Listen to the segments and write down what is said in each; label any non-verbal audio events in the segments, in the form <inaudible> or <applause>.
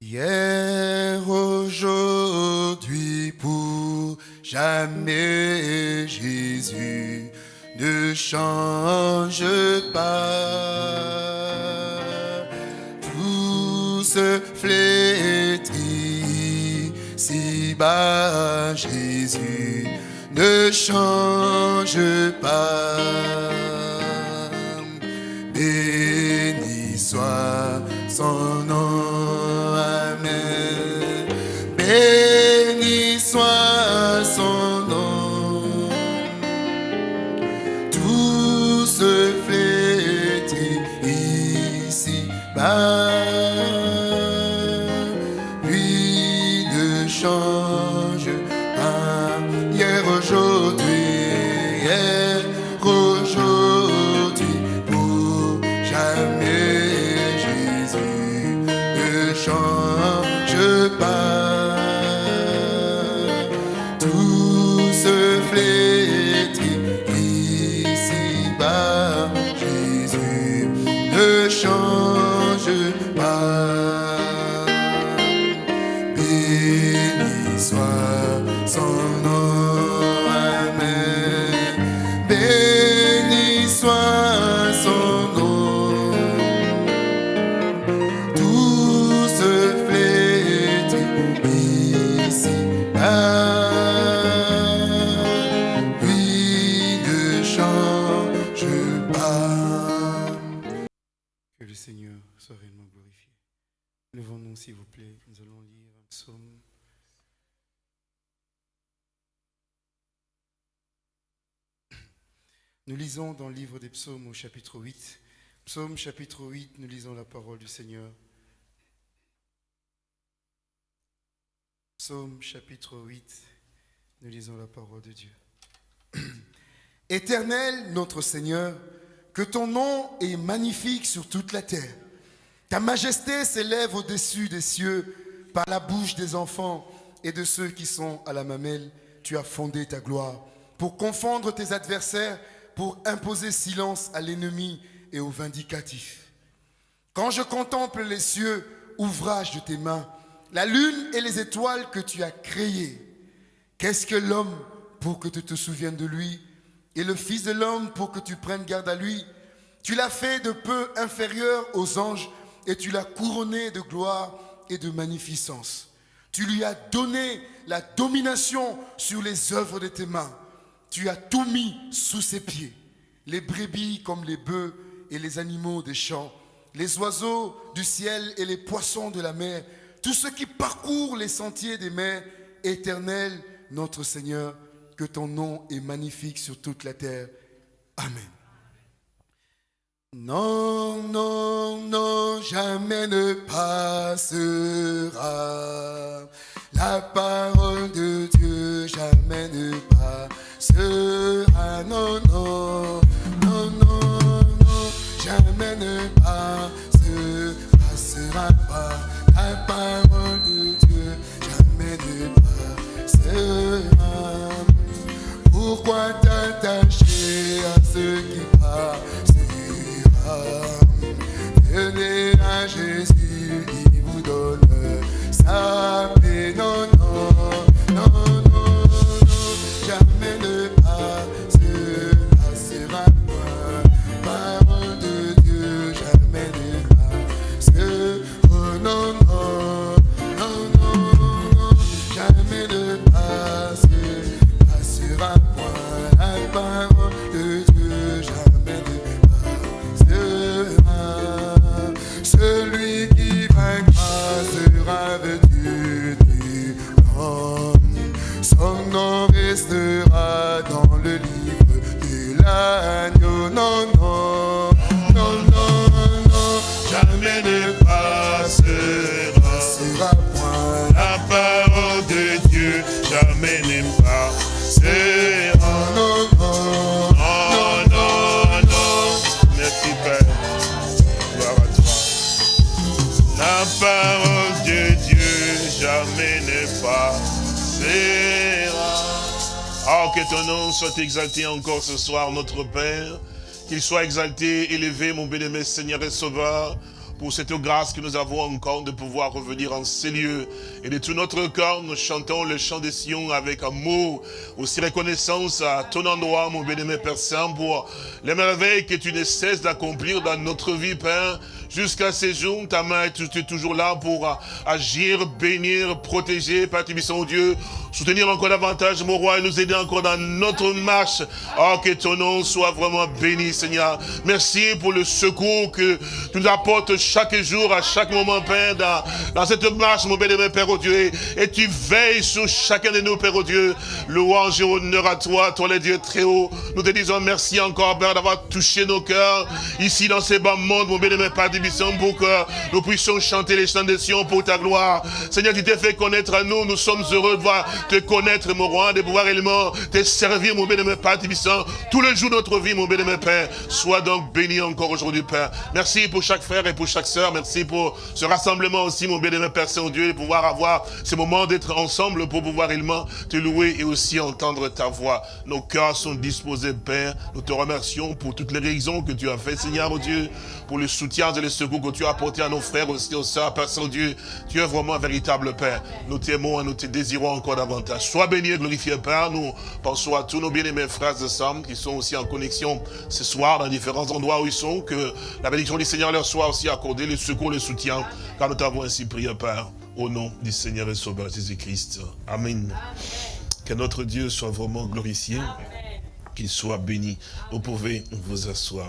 Hier, aujourd'hui, pour jamais, Jésus ne change pas. Tout se flétrit, si bas Jésus ne change pas. Que le Seigneur soit réellement glorifié. Levons-nous, s'il vous plaît. Nous allons lire un psaume. Nous lisons dans le livre des psaumes au chapitre 8. Psaume chapitre 8, nous lisons la parole du Seigneur. Psaume chapitre 8, nous lisons la parole de Dieu. <clears throat> Éternel notre Seigneur, que ton nom est magnifique sur toute la terre. Ta majesté s'élève au-dessus des cieux par la bouche des enfants et de ceux qui sont à la mamelle. Tu as fondé ta gloire pour confondre tes adversaires, pour imposer silence à l'ennemi et au vindicatif. Quand je contemple les cieux, ouvrage de tes mains, la lune et les étoiles que tu as créées, qu'est-ce que l'homme pour que tu te souviennes de lui et le Fils de l'homme pour que tu prennes garde à lui. Tu l'as fait de peu inférieur aux anges et tu l'as couronné de gloire et de magnificence. Tu lui as donné la domination sur les œuvres de tes mains. Tu as tout mis sous ses pieds, les brebis comme les bœufs et les animaux des champs, les oiseaux du ciel et les poissons de la mer, tous ceux qui parcourent les sentiers des mers, éternel notre Seigneur, que ton nom est magnifique sur toute la terre. Amen. Non, non, non, jamais ne passera. La parole de Dieu jamais ne passera. Non, non, exalté encore ce soir, notre Père. Qu'il soit exalté, élevé, mon bien-aimé Seigneur et Sauveur. Pour cette grâce que nous avons encore de pouvoir revenir en ces lieux. Et de tout notre cœur, nous chantons le chant des Sion avec amour, aussi reconnaissance à ton endroit, mon bien-aimé Père Saint, pour les merveilles que tu ne cesses d'accomplir dans notre vie, Père. Jusqu'à ces jours, ta main est toujours là pour agir, bénir, protéger, Père Tibissant Dieu, soutenir encore davantage, mon roi, et nous aider encore dans notre marche. Oh, que ton nom soit vraiment béni, Seigneur. Merci pour le secours que tu nous apportes chaque jour, à chaque moment, Père, dans, cette marche, mon bénémoine Père, au Dieu. Et tu veilles sur chacun de nous, Père, au Dieu. Louange et honneur à toi, toi, le Dieu très haut. Nous te disons merci encore, Père, d'avoir touché nos cœurs, ici, dans ces bas mondes, mon bénémoine Père, pour que nous puissions chanter les chants des Sion pour ta gloire. Seigneur, tu t'es fait connaître à nous. Nous sommes heureux de te connaître, mon roi, de pouvoir également te servir, mon bénémoine Père tous les jours de notre vie, mon bénémoine Père. Sois donc béni encore aujourd'hui, Père. Merci pour chaque frère et pour chaque Merci pour ce rassemblement aussi, mon bénémoine Père Saint-Dieu, pouvoir avoir ce moment d'être ensemble pour pouvoir également te louer et aussi entendre ta voix. Nos cœurs sont disposés, Père. Nous te remercions pour toutes les raisons que tu as fait, Seigneur, oh Dieu, pour le soutien et le secours que tu as apporté à nos frères aussi, aux sœurs, Père Saint-Dieu. Tu es vraiment un véritable Père. Nous t'aimons et nous te désirons encore davantage. Sois béni et glorifié, Père. Nous pensons à tous nos bien-aimés frères et sœurs qui sont aussi en connexion ce soir dans différents endroits où ils sont. Que la bénédiction du Seigneur leur soit aussi accordée, le secours, le soutien. Car nous t'avons ainsi prié, Père, au nom du Seigneur et Sauveur Jésus-Christ. Amen. Que notre Dieu soit vraiment glorifié, qu'il soit béni. Vous pouvez vous asseoir.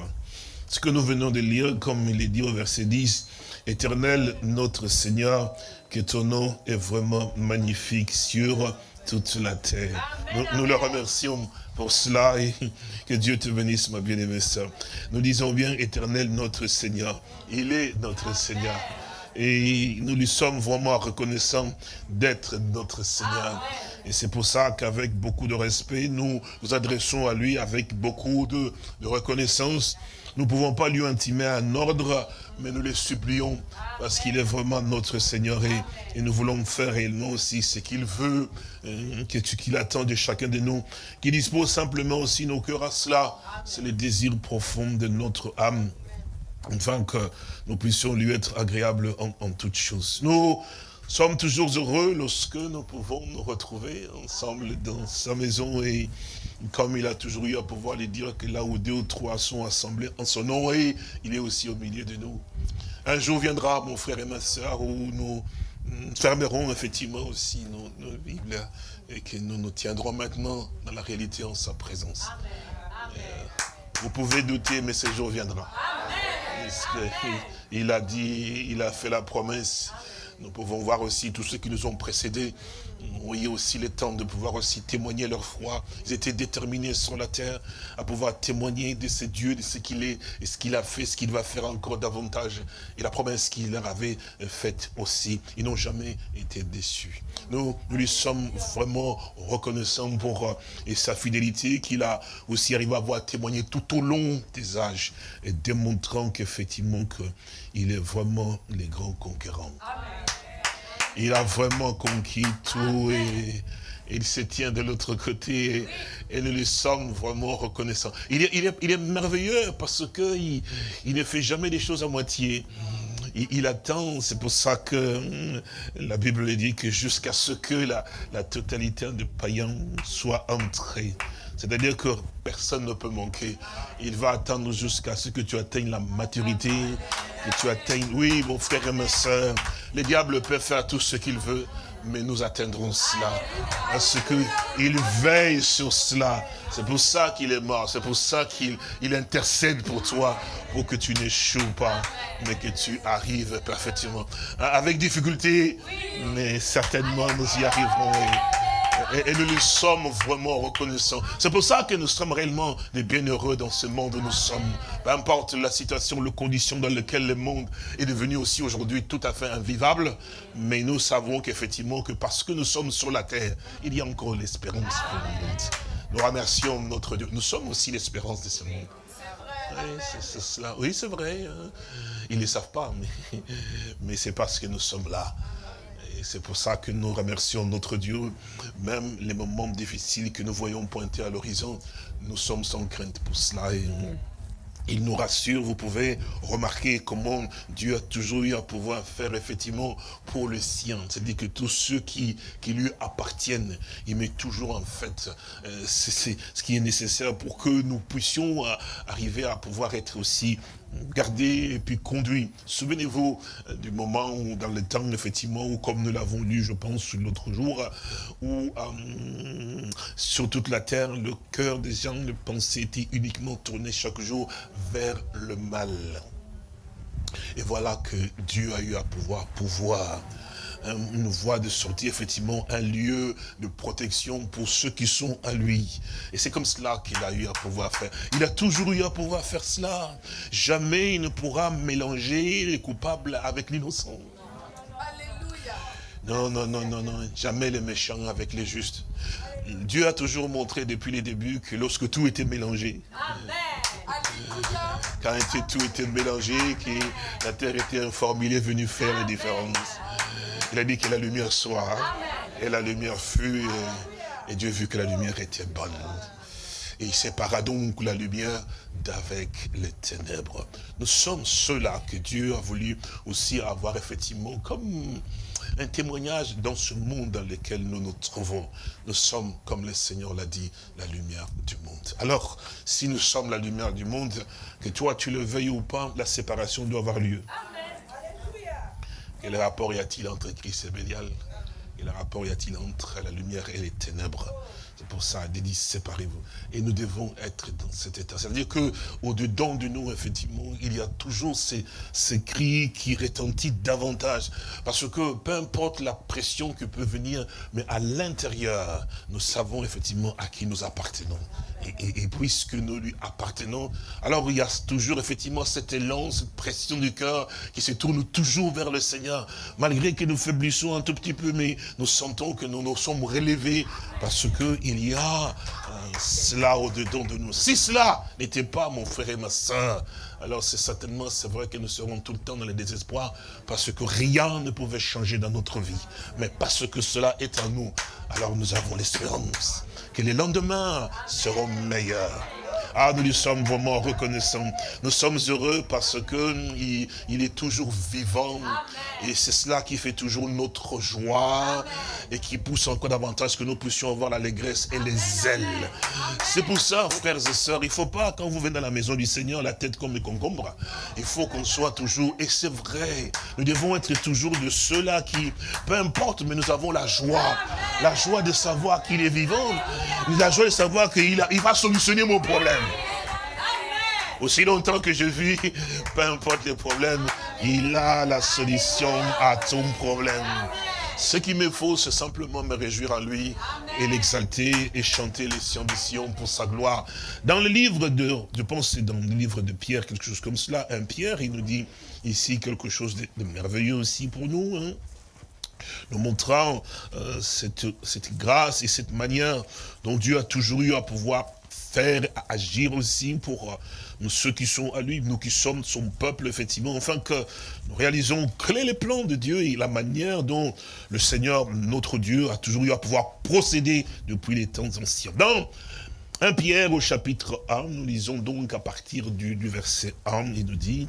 Ce que nous venons de lire, comme il est dit au verset 10, Éternel notre Seigneur, que ton nom est vraiment magnifique sur toute la terre. Nous, le remercions pour cela et <laughs> que Dieu te bénisse, ma bien-aimée sœur. Nous disons bien, éternel notre Seigneur. Il est notre Seigneur. Et nous lui sommes vraiment reconnaissants d'être notre Seigneur. Et c'est pour ça qu'avec beaucoup de respect, nous nous adressons à lui avec beaucoup de, de reconnaissance. Nous ne pouvons pas lui intimer un ordre, mais nous le supplions parce qu'il est vraiment notre Seigneur et, nous voulons faire réellement aussi ce qu'il veut, euh, qu'il attend de chacun de nous, qu'il dispose simplement aussi nos cœurs à cela. C'est le désir profond de notre âme, afin que nous puissions lui être agréables en, en toutes choses. Nous sommes toujours heureux lorsque nous pouvons nous retrouver ensemble dans sa maison et comme il a toujours eu à pouvoir lui dire que là où deux ou trois sont assemblés en son nom, et il est aussi au milieu de nous. Un jour viendra, mon frère et ma soeur, où nous fermerons effectivement aussi nos, Bibles et que nous nous tiendrons maintenant dans la réalité en sa présence. Euh, vous pouvez douter, mais ce jour viendra. il a dit, il a fait la promesse. Nous pouvons voir aussi tous ceux qui nous ont précédés ont eu aussi le temps de pouvoir aussi témoigner leur foi. Ils étaient déterminés sur la terre à pouvoir témoigner de ce Dieu, de ce qu'il est, et ce qu'il a fait, ce qu'il va faire encore davantage. Et la promesse qu'il leur avait faite aussi. Ils n'ont jamais été déçus. Nous, nous lui sommes vraiment reconnaissants pour euh, et sa fidélité qu'il a aussi arrivé à voir témoigner tout au long des âges et démontrant qu'effectivement qu'il est vraiment les grands conquérants. Il a vraiment conquis tout et, il se tient de l'autre côté et, nous lui sommes vraiment reconnaissants. Il est, il est, merveilleux parce qu'il il ne fait jamais des choses à moitié. Il, attend, c'est pour ça que hum, la Bible dit que jusqu'à ce que la, la totalité des païens soit entrée. C'est-à-dire que personne ne peut manquer. Il va attendre jusqu'à ce que tu atteignes la maturité, que tu atteignes... Oui, mon frère et ma soeur, le diable peut faire tout ce qu'il veut, mais nous atteindrons cela. Parce qu'il veille sur cela. C'est pour ça qu'il est mort. C'est pour ça qu'il il intercède pour toi, pour que tu n'échoues pas, mais que tu arrives parfaitement. Avec difficulté, mais certainement nous y arriverons. Et, nous lui sommes vraiment reconnaissants. C'est pour ça que nous sommes réellement des bienheureux dans ce monde où nous sommes. Peu importe la situation, les conditions dans lesquelles le monde est devenu aussi aujourd'hui tout à fait invivable, mais nous savons qu'effectivement, que parce que nous sommes sur la terre, il y a encore l'espérance pour le monde. Nous remercions notre Dieu. Nous sommes aussi l'espérance de ce monde. Oui, c'est cela. Oui, c'est vrai. Hein. Ils ne le savent pas, mais, mais c'est parce que nous sommes là. Et c'est pour ça que nous remercions notre Dieu. Même les moments difficiles que nous voyons pointer à l'horizon, nous sommes sans crainte pour cela. Et, il nous rassure, vous pouvez remarquer comment Dieu a toujours eu à pouvoir faire effectivement pour le sien. C'est-à-dire que tous ceux qui, qui lui appartiennent, il met toujours en fait, euh, ce qui est nécessaire pour que nous puissions euh, arriver à pouvoir être aussi gardés et puis conduits. Souvenez-vous euh, du moment où, dans le temps, effectivement, où, comme nous l'avons lu, je pense, l'autre jour, où sur toute la terre, le cœur des gens, le pensée était uniquement tourné chaque jour vers le mal. Et voilà que Dieu a eu à pouvoir pouvoir une voie de sortie, effectivement, un lieu de protection pour ceux qui sont à lui. Et c'est comme cela qu'il a eu à pouvoir faire. Il a toujours eu à pouvoir faire cela. Jamais il ne pourra mélanger les coupables avec l'innocent. Non, non, non, non, non. Jamais les méchants avec les justes. Dieu a toujours montré depuis les débuts que lorsque tout était mélangé, quand tout était mélangé, que la terre était informée, il est venu faire la différence. Il a dit que la lumière soit, et la lumière fut, et, Dieu vu que la lumière était bonne. Et il sépara donc la lumière d'avec les ténèbres. Nous sommes ceux-là que Dieu a voulu aussi avoir effectivement comme un témoignage dans ce monde dans lequel nous nous trouvons. Nous sommes, comme le Seigneur l'a dit, la lumière du monde. Alors, si nous sommes la lumière du monde, que toi tu le veuilles ou pas, la séparation doit avoir lieu. Quel rapport y a-t-il entre Christ et Bélial? Quel rapport y a-t-il entre la lumière et les ténèbres? C'est pour ça, dit, séparez-vous. Et nous devons être dans cet état. C'est-à-dire qu'au-dedans de nous, effectivement, il y a toujours ces, ces cris qui retentissent davantage. Parce que peu importe la pression qui peut venir, mais à l'intérieur, nous savons effectivement à qui nous appartenons. Et, puisque nous lui appartenons, alors il y a toujours effectivement cet élan, cette pression du cœur qui se tourne toujours vers le Seigneur. Malgré que nous faiblissons un tout petit peu, mais nous sentons que nous nous sommes relevés parce qu'il y a euh, cela au-dedans de nous. Si cela n'était pas mon frère et ma soeur, alors c'est certainement, c'est vrai que nous serons tout le temps dans le désespoir parce que rien ne pouvait changer dans notre vie. Mais parce que cela est en nous, alors nous avons l'espérance que les lendemains seront meilleurs. Ah, nous lui sommes vraiment reconnaissants. Nous sommes heureux parce que il, est toujours vivant. Et c'est cela qui fait toujours notre joie et qui pousse encore davantage que nous puissions avoir l'allégresse et les ailes. C'est pour ça, frères et sœurs, il ne faut pas, quand vous venez dans la maison du Seigneur, la tête comme les concombres. Il faut qu'on soit toujours, et c'est vrai, nous devons être toujours de ceux-là qui, peu importe, mais nous avons la joie. La joie de savoir qu'il est vivant. La joie de savoir qu'il il va solutionner mon problème. Aussi longtemps que je vis, peu importe les problèmes, il a la solution à ton problème. Ce qu'il me faut, c'est simplement me réjouir en lui et l'exalter et chanter les ambitions pour sa gloire. Dans le livre de, je pense c'est dans le livre de Pierre, quelque chose comme cela, un Pierre, il nous dit ici quelque chose de, merveilleux aussi pour nous. Hein. nous montrant euh, cette grâce et cette manière dont Dieu a toujours eu à pouvoir faire agir aussi pour euh, ceux qui sont à lui, nous qui sommes son peuple, effectivement, enfin que nous réalisons quel est le plan de Dieu et la manière dont le Seigneur, notre Dieu, a toujours eu à pouvoir procéder depuis les temps anciens. Dans 1 Pierre au chapitre 1, nous lisons donc à partir du, du verset 1, il nous dit...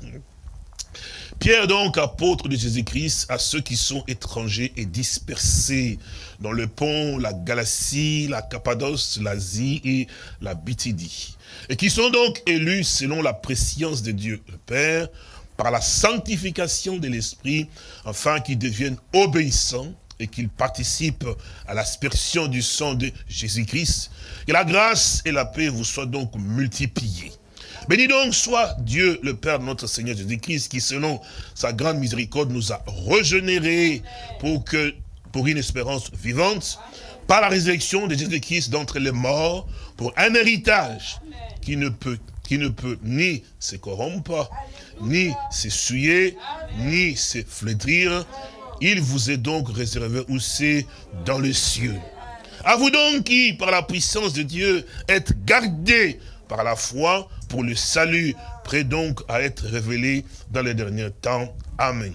Pierre donc, apôtre de Jésus-Christ, à ceux qui sont étrangers et dispersés dans le pont, la Galatie, la Cappadoce, l'Asie et la Bithydie, et qui sont donc élus selon la préscience de Dieu le Père, par la sanctification de l'Esprit, afin qu'ils deviennent obéissants et qu'ils participent à l'aspersion du sang de Jésus-Christ. Que la grâce et la paix vous soient donc multipliées. Béni donc soit Dieu, le Père de notre Seigneur Jésus-Christ, qui selon sa grande miséricorde nous a régénérés pour, que, pour une espérance vivante, par la résurrection de Jésus-Christ d'entre les morts, pour un héritage qui ne peut, qui ne peut ni se corrompre, ni s'essuyer, ni se flétrir. Il vous est donc réservé aussi dans les cieux. À vous donc qui, par la puissance de Dieu, êtes gardés par la foi pour le salut, prêt donc à être révélé dans les derniers temps. Amen.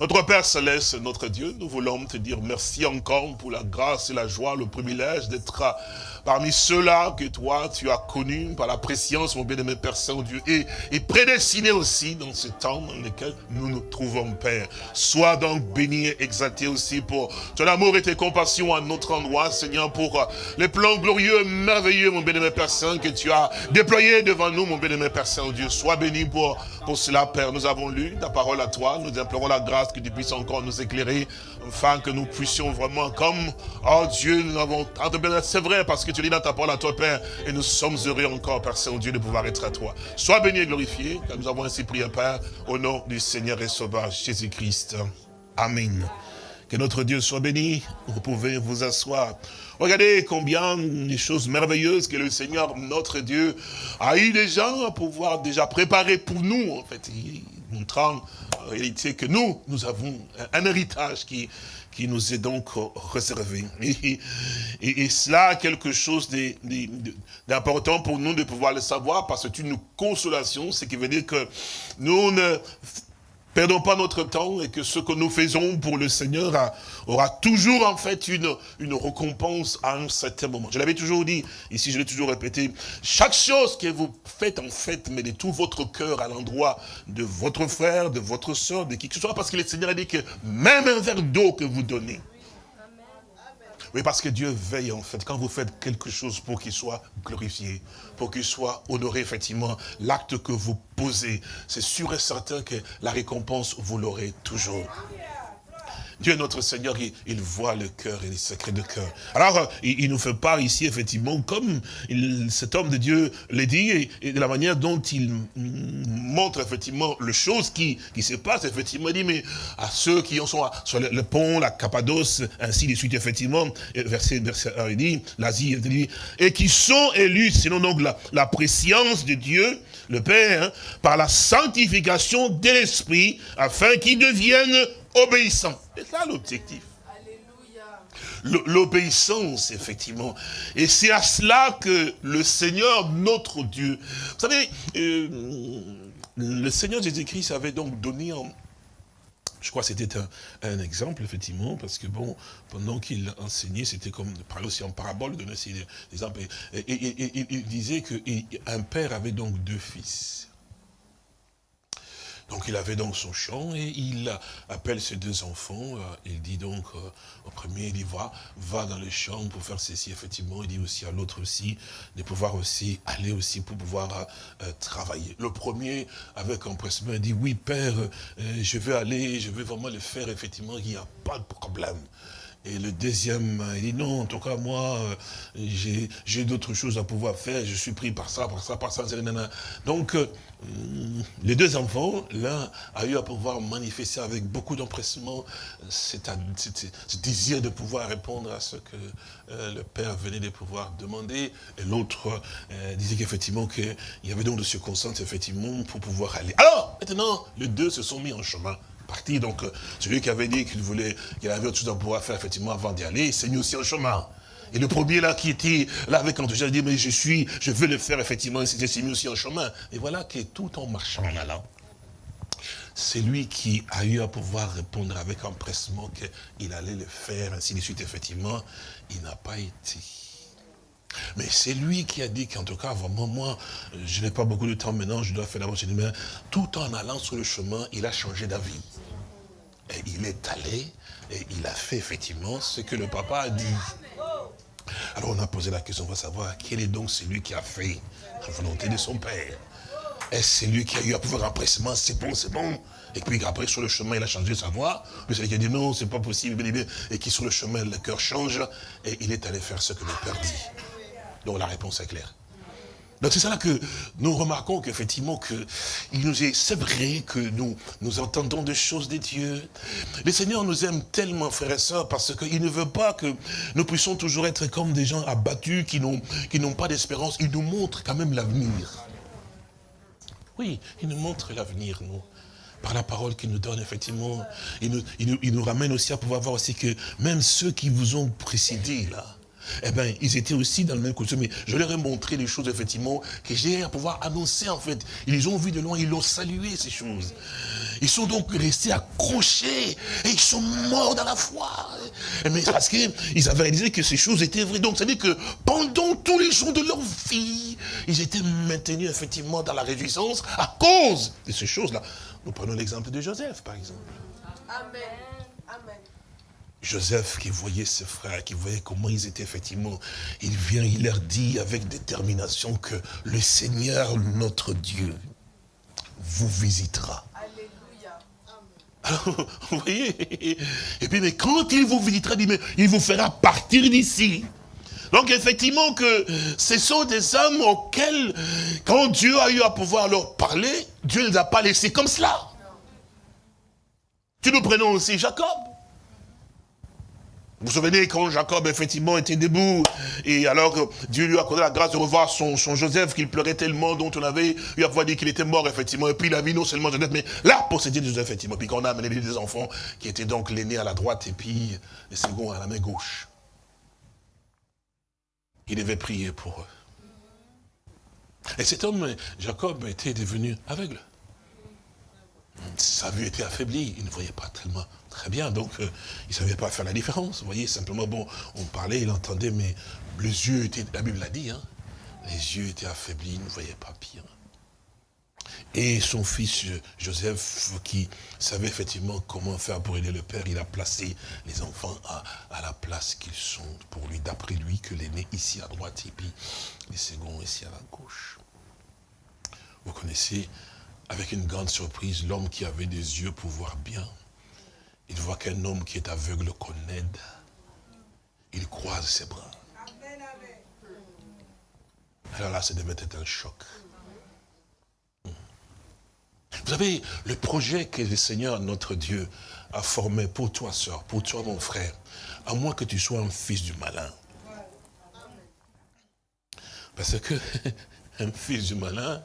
Notre Père Céleste, notre Dieu, nous voulons te dire merci encore pour la grâce et la joie, le privilège d'être parmi ceux-là que toi, tu as connus par la préscience, mon bien-aimé Père Saint-Dieu, et, et prédestiné aussi dans ce temps dans lequel nous nous trouvons, Père. Sois donc béni et exalté aussi pour ton amour et tes compassions à notre endroit, Seigneur, pour les plans glorieux, merveilleux, mon bien-aimé Père Saint, que tu as déployés devant nous, mon bien-aimé Père Saint-Dieu. Sois béni pour, pour cela, Père. Nous avons lu ta parole à toi, nous implorons la grâce que tu puisses encore nous éclairer, afin que nous puissions vraiment, comme, oh Dieu, nous avons, c'est vrai, parce que tu dis dans ta parole à toi, Père, et nous sommes heureux encore, Père Saint-Dieu, de pouvoir être à toi. Sois béni et glorifié, car nous avons ainsi prié, Père, au nom du Seigneur et Sauveur Jésus-Christ. Amen. Que notre Dieu soit béni. Vous pouvez vous asseoir. Regardez combien de choses merveilleuses que le Seigneur, notre Dieu, a eu déjà à pouvoir déjà préparer pour nous, en fait, montrant en réalité que nous, nous avons un héritage qui, qui nous est donc réservé. Et, et, et cela, quelque chose d'important pour nous de pouvoir le savoir, parce que c'est une consolation, ce qui veut dire que nous ne Perdons pas notre temps et que ce que nous faisons pour le Seigneur aura toujours en fait une, une récompense à un certain moment. Je l'avais toujours dit, ici je l'ai toujours répété, chaque chose que vous faites en fait, mettez tout votre cœur à l'endroit de votre frère, de votre soeur, de qui que ce soit, parce que le Seigneur a dit que même un verre d'eau que vous donnez, oui, parce que Dieu veille en fait, quand vous faites quelque chose pour qu'il soit glorifié, pour qu'il soit honoré effectivement, l'acte que vous posez, c'est sûr et certain que la récompense, vous l'aurez toujours. Dieu notre Seigneur, il, voit le cœur et les secrets de cœur. Alors, euh, il, nous fait part ici, effectivement, comme cet homme de Dieu l'a dit, et, de la manière dont il montre, effectivement, les choses qui, qui se passent, effectivement, il dit, mais à ceux qui en sont sur le, pont, la Cappadoce, ainsi de suite, effectivement, verset, verset 1, il dit, l'Asie, et qui sont élus, sinon donc la, la préscience de Dieu, le Père, hein, par la sanctification de l'Esprit, afin qu'ils deviennent obéissants. C'est ça l'objectif. L'obéissance, effectivement. Et c'est à cela que le Seigneur, notre Dieu... Vous savez, euh, le Seigneur Jésus-Christ avait donc donné je crois que c'était un, exemple, effectivement, parce que, bon, pendant qu'il enseignait, c'était comme de parler aussi en parabole, donner des exemples. Et, il disait qu'un père avait donc deux fils. Donc il avait donc son champ et il appelle ses deux enfants. Euh, il dit donc euh, au premier, il dit va, va dans le champ pour faire ceci, effectivement. Il dit aussi à l'autre aussi de pouvoir aussi aller aussi pour pouvoir euh, travailler. Le premier, avec empressement, dit oui père, je vais aller, je vais vraiment le faire, effectivement, il n'y a pas de problème. Et le deuxième, il dit non, en tout cas, moi, j'ai d'autres choses à pouvoir faire, je suis pris par ça, par ça, par ça, Donc, euh, les deux enfants, l'un a eu à pouvoir manifester avec beaucoup d'empressement ce désir de pouvoir répondre à ce que euh, le père venait de pouvoir demander, et l'autre euh, disait qu'effectivement qu'il y avait donc de circonstances effectivement pour pouvoir aller. Alors, maintenant, les deux se sont mis en chemin. Donc celui qui avait dit qu'il voulait, qu'il avait autre chose à pouvoir faire effectivement avant d'y aller, il s'est mis aussi en chemin. Et le premier là qui était là avec enthousiasme, dit, mais je suis, je veux le faire effectivement, il s'est mis aussi en chemin. Et voilà que tout en marchant en allant, c'est lui qui a eu à pouvoir répondre avec empressement qu'il allait le faire, ainsi de suite, effectivement, il n'a pas été. Mais c'est lui qui a dit qu'en tout cas, vraiment, moi, je n'ai pas beaucoup de temps maintenant, je dois faire d'abord tout en allant sur le chemin, il a changé d'avis. Il est allé, et il a fait effectivement ce que le papa a dit. Alors on a posé la question, on va savoir quel est donc celui qui a fait la volonté de son père. Est-ce celui qui a eu à pouvoir empressement, c'est bon, c'est bon. Et puis après, sur le chemin, il a changé sa voix. Puis celui qui a dit non, c'est pas possible, et qui sur le chemin, le cœur change, et il est allé faire ce que le père dit. Donc la réponse est claire. Donc c'est là que nous remarquons qu'effectivement, que il nous est, c'est vrai que nous, nous entendons des choses de Dieu. Le Seigneur nous aime tellement, frères et sœurs, parce qu'il ne veut pas que nous puissions toujours être comme des gens abattus, qui n'ont qui n'ont pas d'espérance. Il nous montre quand même l'avenir. Oui, il nous montre l'avenir, nous par la parole qu'il nous donne, effectivement, il nous, il, nous, il nous, ramène aussi à pouvoir voir aussi que même ceux qui vous ont précédés, là, eh bien, ils étaient aussi dans le même costume. Mais je leur ai montré les choses, effectivement, que j'ai à pouvoir annoncer, en fait. Ils ont vu de loin, ils l'ont salué, ces choses. Ils sont donc restés accrochés, et ils sont morts dans la foi. Mais parce qu'ils avaient réalisé que ces choses étaient vraies. Donc, ça veut dire que pendant tous les jours de leur vie, ils étaient maintenus, effectivement, dans la réjouissance à cause de ces choses-là. Nous prenons l'exemple de Joseph, par exemple. Amen. Joseph qui voyait ses frères, qui voyait comment ils étaient effectivement, il vient, il leur dit avec détermination que le Seigneur, notre Dieu, vous visitera. Alléluia. Alors, <laughs> vous voyez Et puis, mais quand il vous visitera, il, il vous fera partir d'ici. Donc effectivement que ce sont des hommes auxquels, quand Dieu a eu à pouvoir leur parler, Dieu ne les a pas laissés comme cela. Tu nous prenons aussi Jacob. Vous vous souvenez quand Jacob, effectivement, était debout, et alors Dieu lui a accordé la grâce de revoir son, Joseph, qu'il pleurait tellement, dont on avait eu à pouvoir dire qu'il était mort, effectivement, et puis il a vu non seulement Joseph, mais la possédé de Joseph, effectivement, puis qu'on a amené des enfants, qui étaient donc l'aîné à la droite, et puis le second à la main gauche. Il devait prier pour eux. Et cet homme, Jacob, était devenu aveugle. Sa vue était affaiblie, il ne voyait pas tellement très bien, donc euh, il ne savait pas faire la différence. Vous voyez, simplement, bon, on parlait, il entendait, mais les yeux étaient, la Bible l'a dit, hein, les yeux étaient affaiblis, il ne voyait pas pire. Et son fils Joseph, qui savait effectivement comment faire pour aider le père, il a placé les enfants à, à la place qu'ils sont pour lui, d'après lui, que l'aîné ici à droite et puis les seconds ici à la gauche. Vous connaissez avec une grande surprise, l'homme qui avait des yeux pour voir bien, il voit qu'un homme qui est aveugle qu'on aide. Il croise ses bras. Alors là, ça devait être un choc. Vous savez, le projet que le Seigneur, notre Dieu, a formé pour toi, soeur, pour toi, mon frère, à moins que tu sois un fils du malin. Parce que <laughs> un fils du malin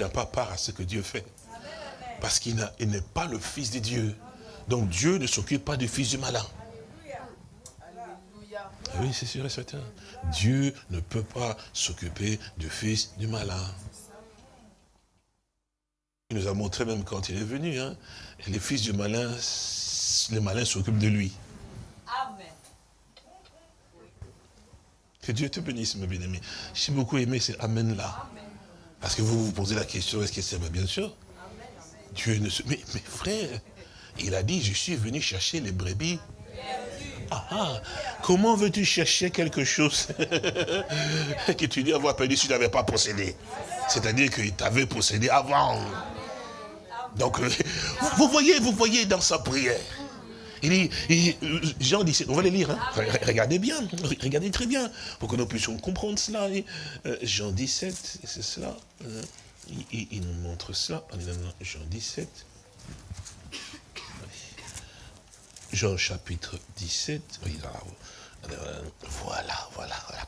n'a pas part à ce que Dieu fait. Parce qu'il n'est pas le fils de Dieu. Donc Dieu ne s'occupe pas du fils du malin. Ah oui, c'est sûr et certain. Dieu ne peut pas s'occuper du fils du malin. Il nous a montré même quand il est venu, hein, les fils du malin, les malins s'occupent de lui. Que Dieu te bénisse, mes bien-aimés. J'ai beaucoup aimé c'est Amen là. Parce que vous vous posez la question, est-ce que c'est bien sûr Dieu ne se... Mais, mais frère, il a dit, je suis venu chercher les brebis. Ah, ah. Comment veux-tu chercher quelque chose <laughs> que tu dis avoir perdu si tu n'avais pas possédé? C'est-à-dire qu'il t'avait possédé avant. Donc, euh, vous voyez, vous voyez dans sa prière. Il dit, Jean 17, on va les lire, hein. regardez bien, regardez très bien, pour que nous puissions comprendre cela. Euh, Jean 17, c'est cela, euh, il, nous montre cela, Jean 17, Jean chapitre 17, voilà, voilà, voilà.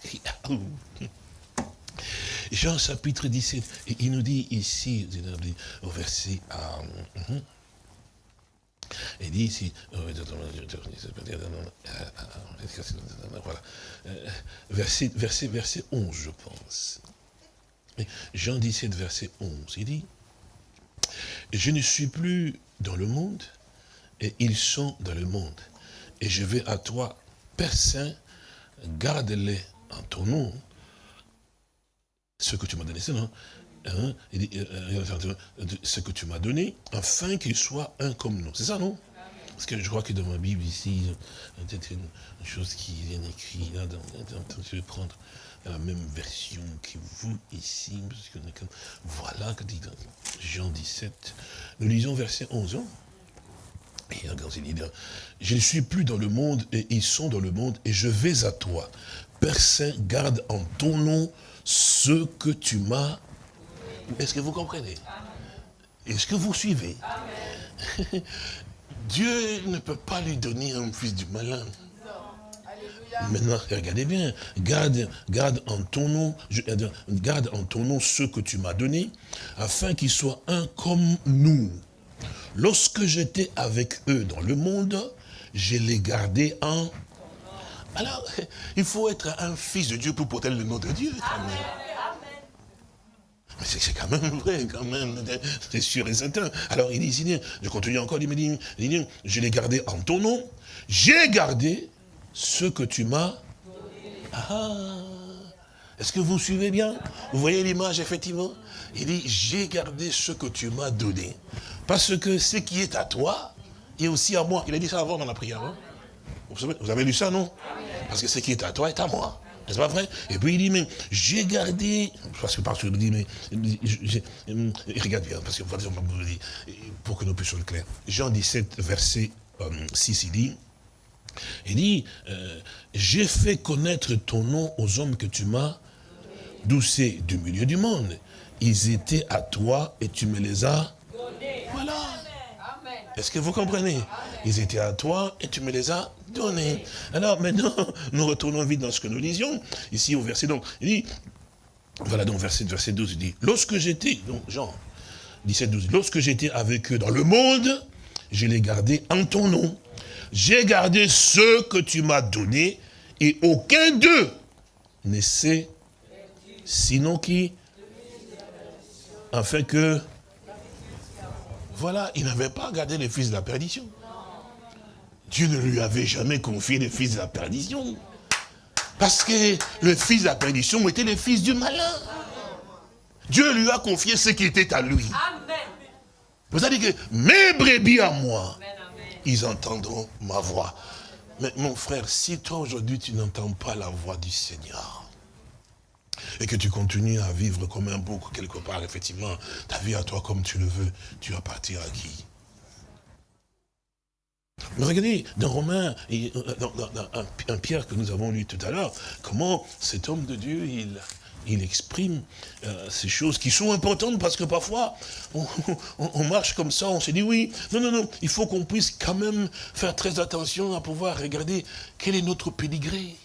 Jean chapitre 17, il nous dit ici, au verset... Uh, il dit ici, verset 11, je pense. Jean 17, verset 11, il dit, je ne suis plus dans le monde, et ils sont dans le monde. Et je vais à toi, Père garde-les en ton nom, ce que tu m'as donné, non ce que tu m'as donné, afin qu'il soit un comme nous. C'est ça, non? Parce que je crois que dans ma Bible ici, peut-être une chose qui vient écrite, là, je vais prendre la même version que vous ici, parce que, voilà, Jean 17, nous lisons verset 11. Hein? Je ne suis plus dans le monde et ils sont dans le monde et je vais à toi. Saint, garde en ton nom ce que tu m'as est-ce que vous comprenez? Est-ce que vous suivez? <laughs> Dieu ne peut pas lui donner un fils du malin. Maintenant, regardez bien, garde, en ton nom, garde en ton nom ce que tu m'as donné, afin qu'ils soient un comme nous. Lorsque j'étais avec eux dans le monde, je les gardais en Alors, il faut être un fils de Dieu pour porter le nom de Dieu. Mais c'est quand même vrai, quand même, c'est sûr et certain. Alors il dit, je continue encore, il me dit, je l'ai gardé en ton nom, j'ai gardé ce que tu m'as. Ah, est-ce que vous suivez bien? Vous voyez l'image, effectivement? Il dit, j'ai gardé ce que tu m'as donné. Parce que ce qui est à toi est aussi à moi. Il a dit ça avant dans la prière. Hein? vous, avez, lu ça, non? Parce que ce qui est à toi est à moi. N'est-ce pas vrai? Et puis il dit, mais j'ai gardé, parce que parce que il dit, mais, regarde bien, parce que pour que nous puissions être clairs. Jean 17, verset 6, euh, il dit, il dit, euh, j'ai fait connaître ton nom aux hommes que tu m'as doucé du milieu du monde. Ils étaient à toi et tu me les as Voilà. Est-ce que vous comprenez? Ils étaient à toi et tu me les as donnés. Alors maintenant, <laughs> nous retournons vite dans ce que nous lisions. Ici au verset, donc, il dit, voilà donc verset, verset 12, il dit, lorsque j'étais, donc Jean 17, 12, lorsque j'étais avec eux dans le monde, je les gardais en ton nom. J'ai gardé ce que tu m'as donné et aucun d'eux ne sait sinon qui? Afin que... Voilà, il n'avait pas gardé les fils de la perdition. Dieu ne lui avait jamais confié les fils de la perdition. Parce que le fils de la perdition était le fils du malin. Dieu lui a confié ce qui était à lui. Vous avez dit que mes brebis à moi, ils entendront ma voix. Mais mon frère, si toi aujourd'hui tu n'entends pas la voix du Seigneur, et que tu continues à vivre comme un bouc quelque part, effectivement, ta vie à toi comme tu le veux, tu vas partir à qui? Regardez, dans Romains, dans, un, Pierre que nous avons lu tout à l'heure, comment cet homme de Dieu, il, il exprime euh, ces choses qui sont importantes parce que parfois, on, <laughs> marche comme ça, on se dit oui, non, non, non, il faut qu'on puisse quand même faire très attention à pouvoir regarder quel est notre pédigré.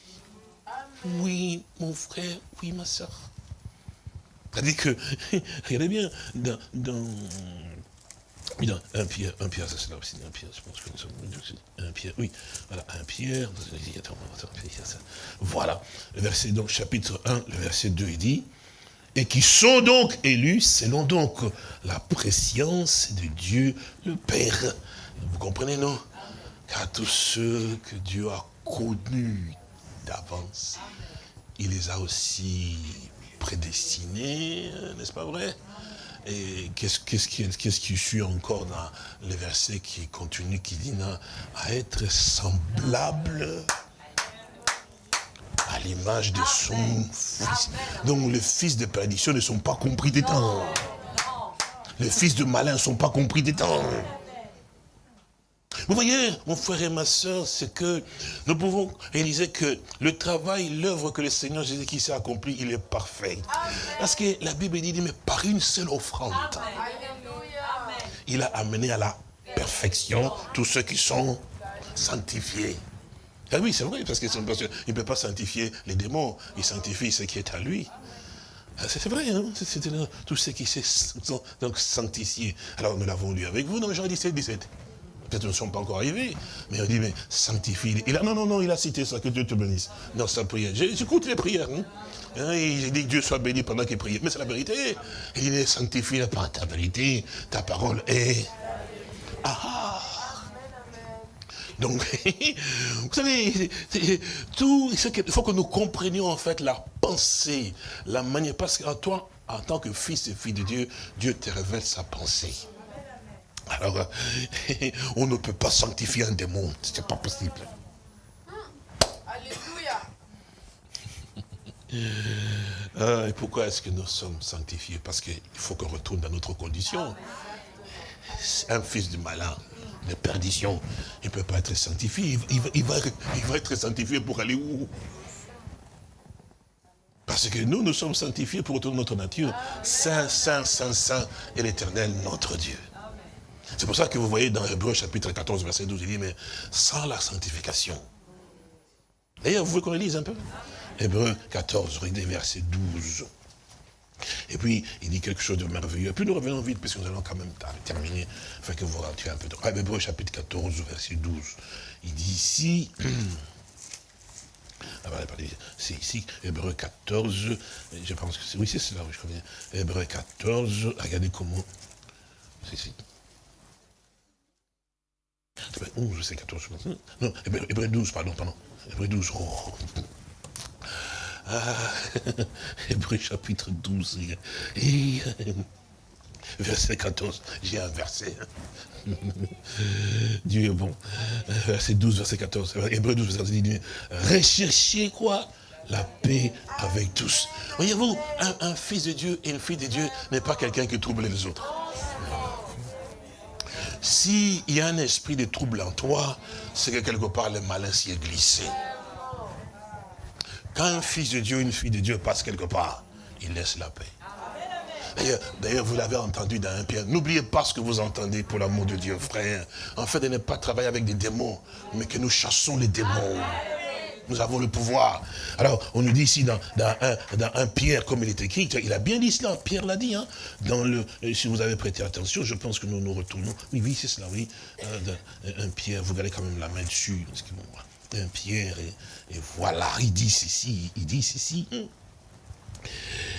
Oui, mon frère, oui, ma soeur. C'est-à-dire que, <laughs> regardez bien, dans, dans un Pierre, un Pierre, ça c'est là aussi, un Pierre, je pense que nous sommes, un Pierre, oui, voilà, un Pierre, voilà, le verset, donc, chapitre 1, le verset 2, il dit, et qui sont donc élus selon donc la préscience de Dieu le Père. Vous comprenez, non? Car tous ceux que Dieu a connus d'avance, il les a aussi prédestinés, n'est-ce pas vrai? Et qu'est-ce qui, qui suit encore dans le verset qui continue, qui dit à être semblable à l'image de son fils. Donc les fils de perdition ne sont pas compris des temps. Les fils de malin ne sont pas compris des temps. Vous voyez, mon frère et ma soeur, c'est que nous pouvons réaliser que le travail, l'œuvre que le Seigneur Jésus-Christ a accompli, il est parfait. Parce que la Bible dit, mais par une seule offrande, il a amené à la perfection tous ceux qui sont sanctifiés. Ah oui, c'est vrai, parce qu'il ne peut pas sanctifier les démons, il sanctifie ce qui est à lui. Ah, c'est vrai, hein c'est tous ceux qui sont donc sanctifiés. Alors nous l'avons lu avec vous dans Jean 17, 17 ne sont pas encore arrivés, mais on dit, mais sanctifie. Il a, non, non, non, il a cité ça, que Dieu te bénisse dans sa prière. J'écoute les prières. Hein. hein il dit que Dieu soit béni pendant qu'il prie. Mais c'est la vérité. Il dit, sanctifie par ta vérité, ta parole est... Ah. Donc, <laughs> vous savez, tout, il faut que nous comprenions en fait la pensée, la manière, parce qu'en toi, en tant que fils et fille de Dieu, Dieu te révèle sa pensée. Alors, <laughs> on ne peut pas sanctifier un démon, ce n'est pas possible. Alléluia. Ah, et pourquoi est-ce que nous sommes sanctifiés? Parce qu'il faut qu'on retourne dans notre condition. Un fils du malin, de perdition, il ne peut pas être sanctifié. Il, va, il va être sanctifié pour aller où? Parce que nous, nous sommes sanctifiés pour retourner notre nature. Saint, Saint, Saint, Saint est l'éternel, notre Dieu. C'est pour ça que vous voyez dans Hébreu chapitre 14, verset 12, il dit, mais sans la sanctification. D'ailleurs, vous voulez qu'on lise un peu? Hébreu 14, verset 12. Et puis, il dit quelque chose de merveilleux. Et puis, nous revenons vite, parce nous allons quand même terminer, afin que vous ratiez un peu de... Hébreu chapitre 14, verset 12. Il dit ici... <clears throat> c'est ici, Hébreu 14, je pense que c'est, oui c'est cela, je connais. Hébreu 14, regardez comment, c'est ici. 11, c'est 14, non, Hébreu 12, pardon, pardon, Hébreu 12, oh. Ah, Hébreu <laughs> chapitre 12, et, verset 14, j'ai un verset. <laughs> Dieu est bon. Verset 12, verset 14. Hébreu 12, verset 14. Recherchez quoi? La paix avec tous. Voyez-vous, un, fils de Dieu et une fille de Dieu n'est pas quelqu'un qui trouble les autres. S'il y a un esprit de trouble en toi, c'est que quelque part le malin s'y est glissé. Quand un fils de Dieu, une fille de Dieu passe quelque part, il laisse la paix. D'ailleurs, vous l'avez entendu dans un Pierre. N'oubliez pas ce que vous entendez pour l'amour de Dieu, frère. En fait, de ne pas travailler avec des démons, mais que nous chassons les démons. Nous avons le pouvoir. Alors, on nous dit ici dans, un, Pierre, comme il est écrit, il a bien dit cela, Pierre l'a dit. Hein, dans le, si vous avez prêté attention, je pense que nous nous retournons. Oui, oui, c'est cela, oui. Euh, un Pierre, vous gardez quand même la main dessus. Un Pierre, et, voilà, il dit ceci, il dit ceci.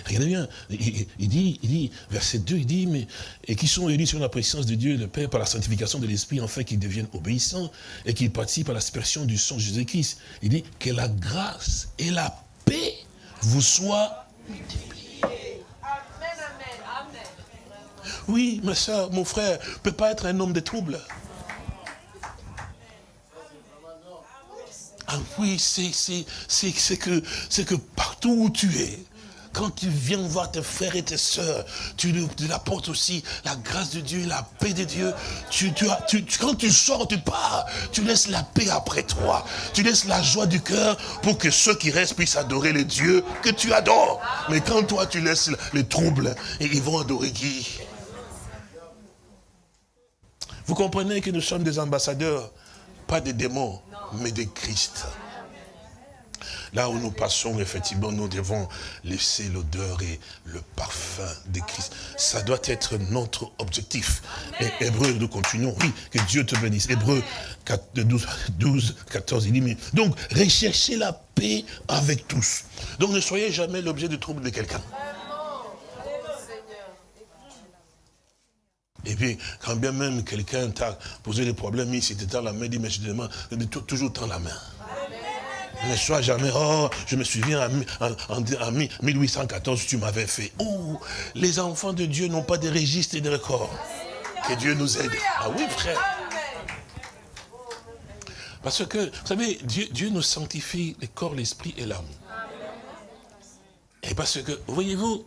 Regardez bien, il, dit, il dit, verset 2, il dit, mais, et qui sont élus sur la présence de Dieu le Père par la sanctification de l'Esprit, afin qu'ils deviennent obéissants et qu'ils participent à l'aspersion du sang Jésus-Christ. Il dit que la grâce et la paix vous soient multipliées. Amen, amen, amen. Oui, ma soeur, mon frère, ne peut pas être un homme de trouble. Ah oui, c'est que, que partout où tu es, quand tu viens voir tes frères et tes sœurs, tu leur apportes aussi la grâce de Dieu, la paix de Dieu. Tu, tu, tu, quand tu sors, tu pars, tu laisses la paix après toi. Tu laisses la joie du cœur pour que ceux qui restent puissent adorer les dieux que tu adores. Mais quand toi, tu laisses les troubles, et ils vont adorer qui? Vous comprenez que nous sommes des ambassadeurs, pas des démons, mais des Christ. Là où nous passons, effectivement, nous devons laisser l'odeur et le parfum de Christ. Ça doit être notre objectif. Et Hébreu, nous continuons. Oui, que Dieu te bénisse. Hébreu 12, 12, 14, il dit, mais, donc, recherchez la paix avec tous. Donc, ne soyez jamais l'objet de trouble de quelqu'un. Et puis, quand bien même quelqu'un t'a posé des problèmes, il s'était dans la main, il dit, mais je te demande, toujours dans la main. Ne sois jamais, oh, je me souviens en, 1814, tu m'avais fait. Oh, les enfants de Dieu n'ont pas de registres et de records. Que Dieu nous aide. Ah oui, frère. Parce que, vous savez, Dieu, Dieu nous sanctifie le corps, l'esprit et l'âme. Et parce que, voyez-vous,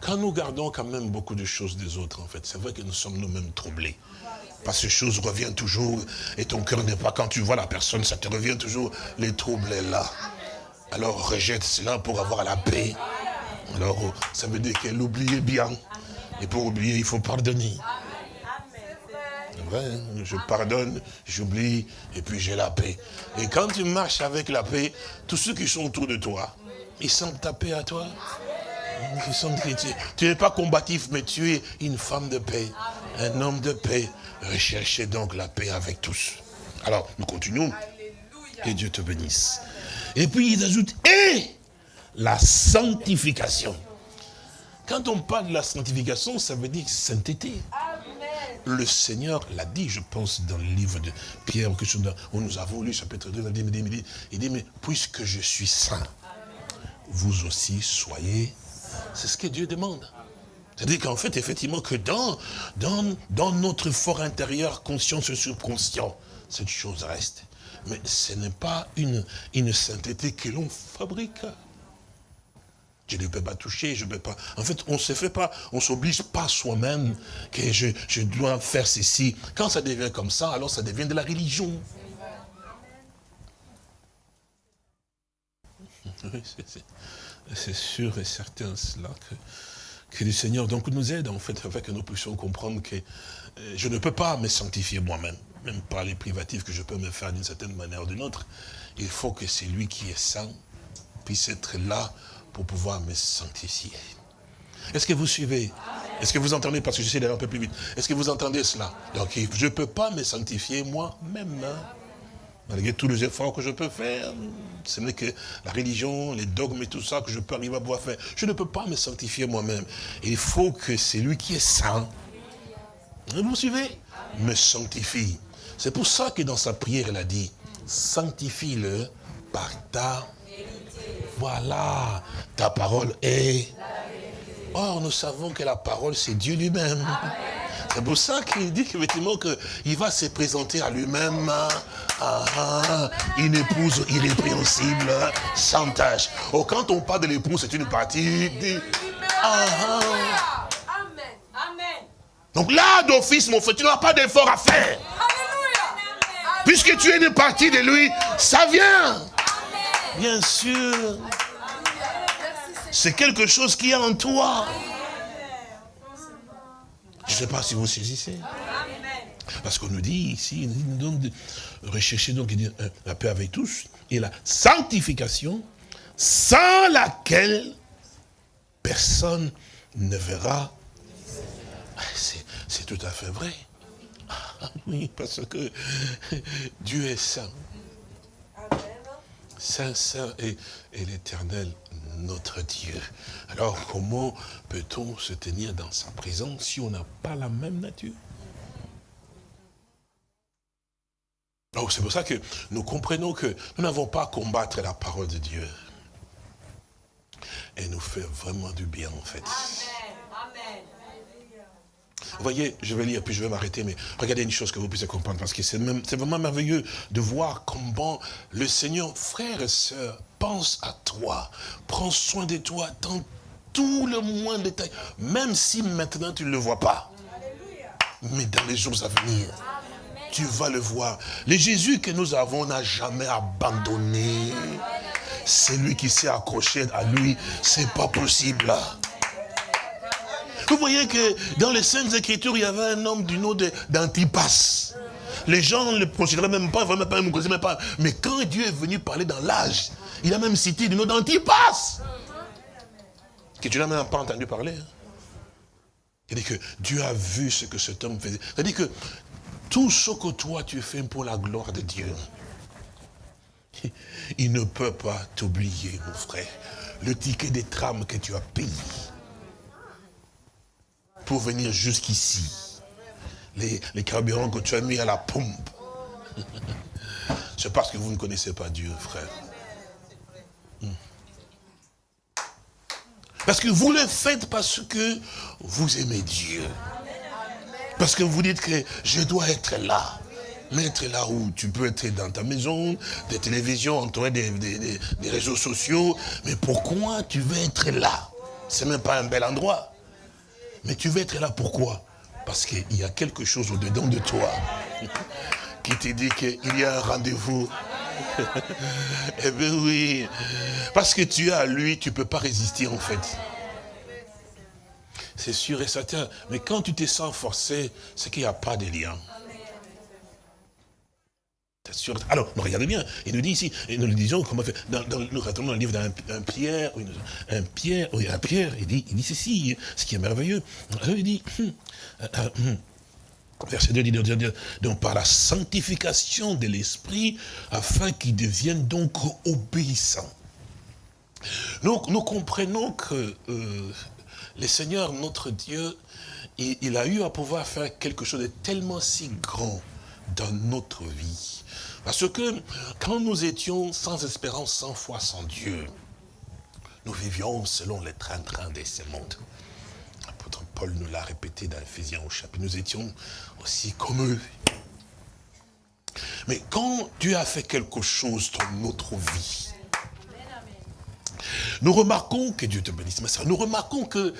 quand nous gardons quand même beaucoup de choses des autres, en fait, c'est vrai que nous sommes nous-mêmes troublés. Parce que ces choses reviennent toujours, et ton cœur n'est pas, quand tu vois la personne, ça te revient toujours, les troubles est là. Alors rejette cela pour avoir la paix. Alors ça veut dire qu'elle oubliait bien. Et pour oublier, il faut pardonner. Vrai, je pardonne, j'oublie, et puis j'ai la paix. Et quand tu marches avec la paix, tous ceux qui sont autour de toi, ils sentent ta paix à toi. Ils sentent que tu n'es pas combatif, mais tu es une femme de paix, un homme de paix. Recherchez donc la paix avec tous. Alors, nous continuons. Et Dieu te bénisse. Et puis il ajoute, et la sanctification. Quand on parle de la sanctification, ça veut dire sainteté. Le Seigneur l'a dit, je pense, dans le livre de Pierre, où nous avons lu chapitre 2, il dit, il dit, mais puisque je suis saint, vous aussi soyez. C'est ce que Dieu demande. C'est-à-dire qu'en fait, effectivement, que dans, dans, dans notre fort intérieur, conscient et subconscient, cette chose reste. Mais ce n'est pas une, une sainteté que l'on fabrique. Je ne peux pas toucher, je ne peux pas... En fait, on ne se fait pas, on s'oblige pas soi-même que je, je dois faire ceci. Quand ça devient comme ça, alors ça devient de la religion. <laughs> c'est sûr et certain cela que que le Seigneur donc nous aide en fait, afin que nous puissions comprendre que euh, je ne peux pas me sanctifier moi-même, même par les privatifs que je peux me faire d'une certaine manière ou d'une autre. Il faut que c'est lui qui est saint puisse être là pour pouvoir me sanctifier. Est-ce que vous suivez? Est-ce que vous entendez? Parce que j'essaie d'aller un peu plus vite. Est-ce que vous entendez cela? Donc je ne peux pas me sanctifier moi-même. Hein. Malgré tous les efforts que je peux faire, ce n'est que la religion, les dogmes et tout ça que je peux arriver à pouvoir faire. Je ne peux pas me sanctifier moi-même. Il faut que c'est lui qui est saint. Vous me suivez Me sanctifie. C'est pour ça que dans sa prière, elle a dit, sanctifie-le par ta voilà, ta parole est... Or, nous savons que la parole, c'est Dieu lui-même. C'est pour ça qu'il dit qu'effectivement qu'il va se présenter à lui-même ah, ah, une épouse irrépréhensible, sans tâche. Oh, quand on parle de l'épouse, c'est une partie du... Ah, Donc là, d'office, mon frère, tu n'as pas d'effort à faire. Puisque tu es une partie de lui, ça vient. Bien sûr. C'est quelque chose qui est en toi. Je ne sais pas si vous saisissez. Parce qu'on nous dit ici, donc rechercher donc la paix avec tous et la sanctification sans laquelle personne ne verra. C'est tout à fait vrai. Ah, oui, parce que Dieu est saint. Saint, saint et, l'éternel, notre Dieu. Alors, comment peut-on se tenir dans sa présence si on n'a pas la même nature? Donc, c'est pour ça que nous comprenons que nous n'avons pas à combattre la parole de Dieu. Elle nous fait vraiment du bien, en fait. Vous voyez, je vais lire, puis je vais m'arrêter, mais regardez une chose que vous puissiez comprendre, parce que c'est vraiment merveilleux de voir comment le Seigneur, frère et sœurs, pense à toi, prend soin de toi dans tout le moindre détail, même si maintenant tu ne le vois pas. Mais dans les jours à venir, tu vas le voir. Le Jésus que nous avons n'a jamais abandonné. C'est lui qui s'est accroché à lui. C'est pas possible. Vous voyez que dans les Saintes Écritures, il y avait un homme du nom d'Antipas. Les gens ne le considéraient même pas, vraiment pas, même pas. Mais quand Dieu est venu parler dans l'âge, il a même cité du nom d'Antipas. Que tu n'as même pas entendu parler. Hein. Il dit que Dieu a vu ce que cet homme faisait. C'est-à-dire que tout ce que toi tu fais pour la gloire de Dieu, <laughs> il ne peut pas t'oublier, mon frère. Le ticket des trames que tu as payé, pour venir jusqu'ici. Les, carburants que tu as mis à la pompe. <laughs> C'est parce que vous ne connaissez pas Dieu, frère. Hmm. Parce que vous le faites parce que vous aimez Dieu. Parce que vous dites que je dois être là. Mais être là où tu peux être dans ta maison, des télévisions, entouré des, des, des réseaux sociaux. Mais pourquoi tu veux être là? C'est même pas un bel endroit. Mais tu veux être là pourquoi? Parce qu'il y a quelque chose au-dedans de toi <laughs> qui te dit qu'il y a un rendez-vous. <laughs> eh bien oui, parce que tu es à lui, tu ne peux pas résister en fait. C'est sûr et certain. Mais quand tu te sens forcé, c'est qu'il n'y a pas de lien. Alors, regardez bien, il nous dit ici, et nous le disons, comment fait, nous retrouvons dans le livre d'un Pierre, un Pierre, un Pierre, il dit, il dit ceci, ce qui est merveilleux. il dit, hum, euh, euh, hum, verset 2, il dit, donc par la sanctification de l'esprit, afin qu'il devienne donc obéissant. Donc, nous comprenons que euh, le Seigneur, notre Dieu, il a eu à pouvoir faire quelque chose de tellement si grand dans notre vie parce que quand nous étions sans espérance, sans foi, sans Dieu, nous vivions selon les train-train de ce monde. L'apôtre Paul nous l'a répété dans Ephésiens au chapitre. Nous étions aussi comme eux. Mais quand Dieu a fait quelque chose dans notre vie, nous remarquons, que Dieu te bénisse, ma soeur, nous remarquons que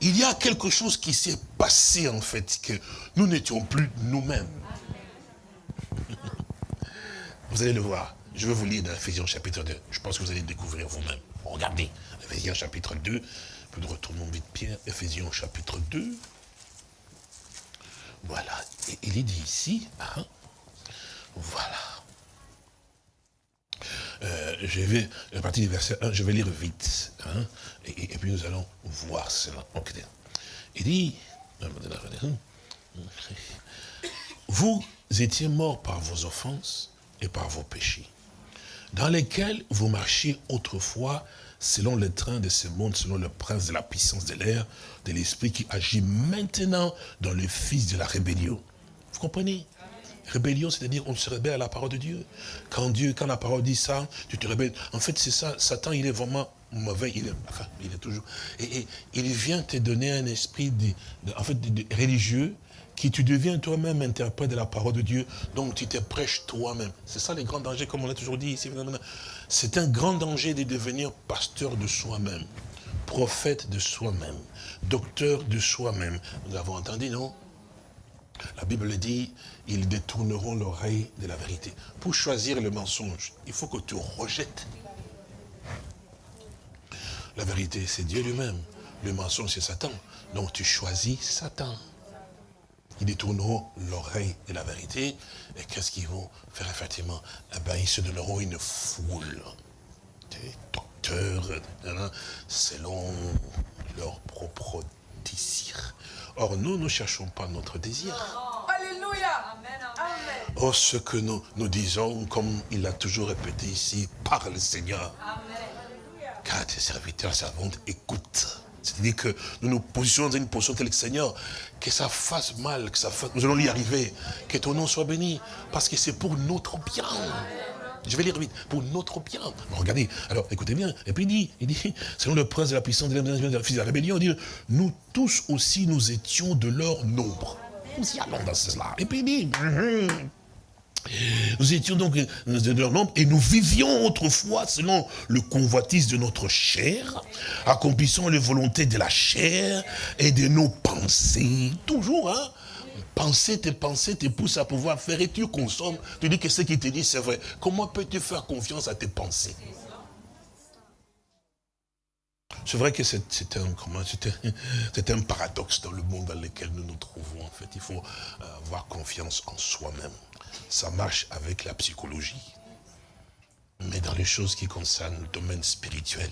il y a quelque chose qui s'est passé en fait, que nous n'étions plus nous-mêmes. Vous allez le voir. Je vais vous lire dans Ephésiens chapitre 2. Je pense que vous allez découvrir vous-même. Regardez, Ephésiens chapitre 2. Nous retournons vite Pierre. Ephésiens chapitre 2. Voilà. Et il est dit ici, hein, voilà. Euh, je vais, à partir du verset 1, je vais lire vite. Hein, et, puis nous allons voir cela. Il dit, vous étiez morts par vos offenses et par vos péchés, dans lesquels vous marchiez autrefois selon le train de ce monde, selon le prince de la puissance de l'air, de l'esprit qui agit maintenant dans le fils de la rébellion. Vous comprenez? Rébellion, c'est-à-dire on se rebelle à la parole de Dieu. Quand Dieu, quand la parole dit ça, tu te rebelles. En fait, c'est ça. Satan, il est vraiment mauvais. Il est, il est toujours. Et, il vient te donner un esprit en fait, religieux qui tu deviens toi-même interprète de la parole de Dieu, donc tu te prêches toi-même. C'est ça les grands dangers, comme on l'a toujours dit ici. C'est un grand danger de devenir pasteur de soi-même, prophète de soi-même, docteur de soi-même. Nous avons entendu, non? La Bible dit, ils détourneront l'oreille de la vérité. Pour choisir le mensonge, il faut que tu rejettes. La vérité, c'est Dieu lui-même. Le mensonge, c'est Satan. Donc tu choisis Satan. Ils détourneront l'oreille de la vérité. Et qu'est-ce qu'ils vont faire effectivement? Eh ben, Ils se donneront une foule des docteurs selon leur propre désir. Or, nous ne cherchons pas notre désir. Alléluia. Oh, ce que nous, nous disons, comme il a toujours répété ici, par le Seigneur. Car tes serviteurs, servantes écoutent. C'est-à-dire que nous nous positionnons dans une position telle que Seigneur, que ça fasse mal, que ça fasse, nous allons y arriver, que ton nom soit béni, parce que c'est pour notre bien. Je vais lire vite, pour notre bien. regardez, alors écoutez bien, et puis il dit, il dit, <laughs> selon le prince de la puissance de la, rébellion, il dit, nous tous aussi nous étions de leur nombre. Nous y allons dans cela. Et puis il dit, nous étions donc de leur nombre et nous vivions autrefois selon le convoitise de notre chair, accomplissant les volontés de la chair et de nos pensées. Toujours, hein Penser, tes pensées te poussent à pouvoir faire et tu consommes. Tu dis que ce qui te dit c'est vrai. Comment peux-tu faire confiance à tes pensées? C'est vrai que c'est un, un paradoxe dans le monde dans lequel nous nous trouvons. En fait, il faut euh, avoir confiance en soi-même ça marche avec la psychologie. Mais dans les choses qui concernent le domaine spirituel